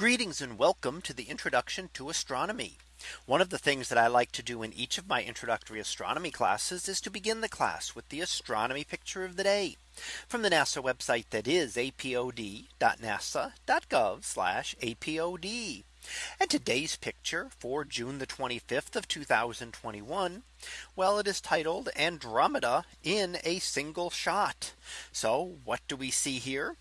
Greetings and welcome to the introduction to astronomy. One of the things that I like to do in each of my introductory astronomy classes is to begin the class with the astronomy picture of the day from the NASA website that is apod.nasa.gov apod. And today's picture for June the 25th of 2021. Well, it is titled Andromeda in a single shot. So what do we see here?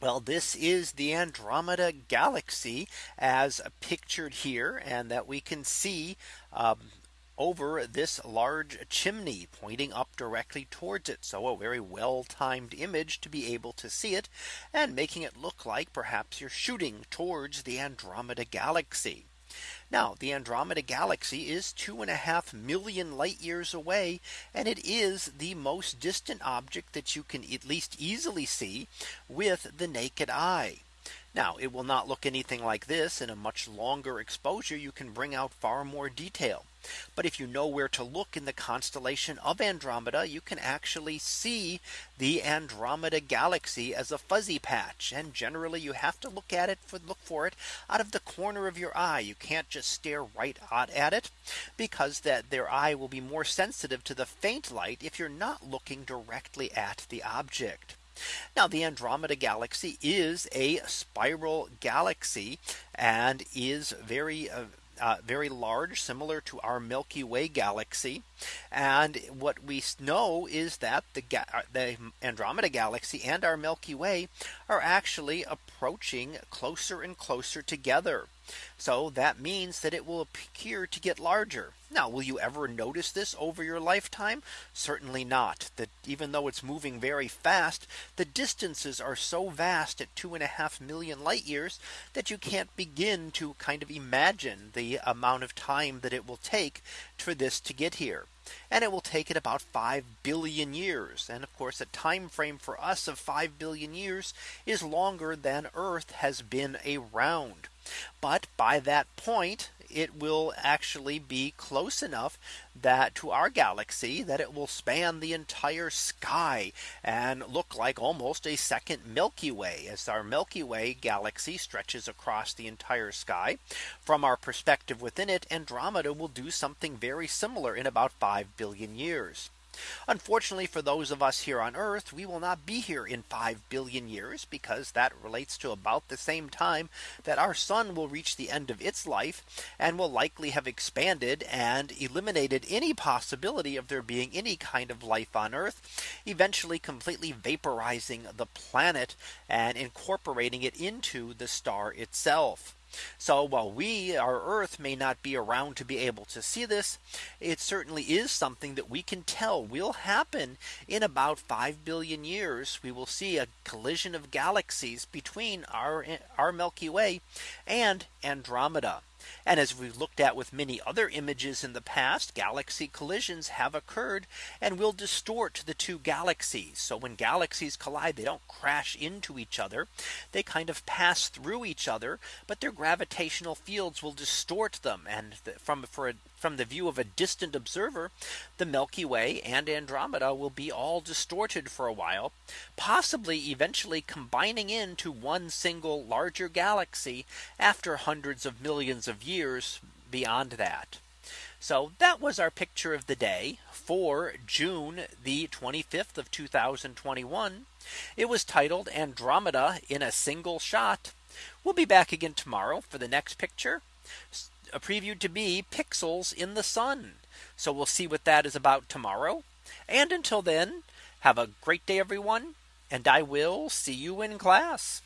Well, this is the Andromeda galaxy as pictured here and that we can see um, over this large chimney pointing up directly towards it. So a very well timed image to be able to see it and making it look like perhaps you're shooting towards the Andromeda galaxy. Now the Andromeda galaxy is two and a half million light years away. And it is the most distant object that you can at least easily see with the naked eye. Now it will not look anything like this in a much longer exposure you can bring out far more detail. But if you know where to look in the constellation of Andromeda, you can actually see the Andromeda galaxy as a fuzzy patch. And generally you have to look at it for look for it out of the corner of your eye. You can't just stare right at it because that their eye will be more sensitive to the faint light if you're not looking directly at the object. Now the Andromeda galaxy is a spiral galaxy and is very uh, uh, very large similar to our Milky Way galaxy. And what we know is that the, uh, the Andromeda galaxy and our Milky Way are actually approaching closer and closer together. So that means that it will appear to get larger. Now, will you ever notice this over your lifetime? Certainly not. That even though it's moving very fast, the distances are so vast at two and a half million light years that you can't begin to kind of imagine the amount of time that it will take for this to get here. And it will take it about 5 billion years. And of course, a time frame for us of 5 billion years is longer than Earth has been around. But by that point, it will actually be close enough that to our galaxy that it will span the entire sky and look like almost a second Milky Way as our Milky Way galaxy stretches across the entire sky. From our perspective within it, Andromeda will do something very similar in about 5 billion years. Unfortunately for those of us here on Earth, we will not be here in 5 billion years because that relates to about the same time that our sun will reach the end of its life and will likely have expanded and eliminated any possibility of there being any kind of life on Earth, eventually completely vaporizing the planet and incorporating it into the star itself. So while we our Earth may not be around to be able to see this, it certainly is something that we can tell will happen in about 5 billion years. We will see a collision of galaxies between our our Milky Way and Andromeda. And as we've looked at with many other images in the past, galaxy collisions have occurred and will distort the two galaxies. So when galaxies collide, they don't crash into each other. They kind of pass through each other, but their gravitational fields will distort them. And from for a from the view of a distant observer, the Milky Way and Andromeda will be all distorted for a while, possibly eventually combining into one single larger galaxy after hundreds of millions of years beyond that. So that was our picture of the day for June the 25th of 2021. It was titled Andromeda in a single shot. We'll be back again tomorrow for the next picture a preview to be pixels in the sun. So we'll see what that is about tomorrow. And until then, have a great day, everyone. And I will see you in class.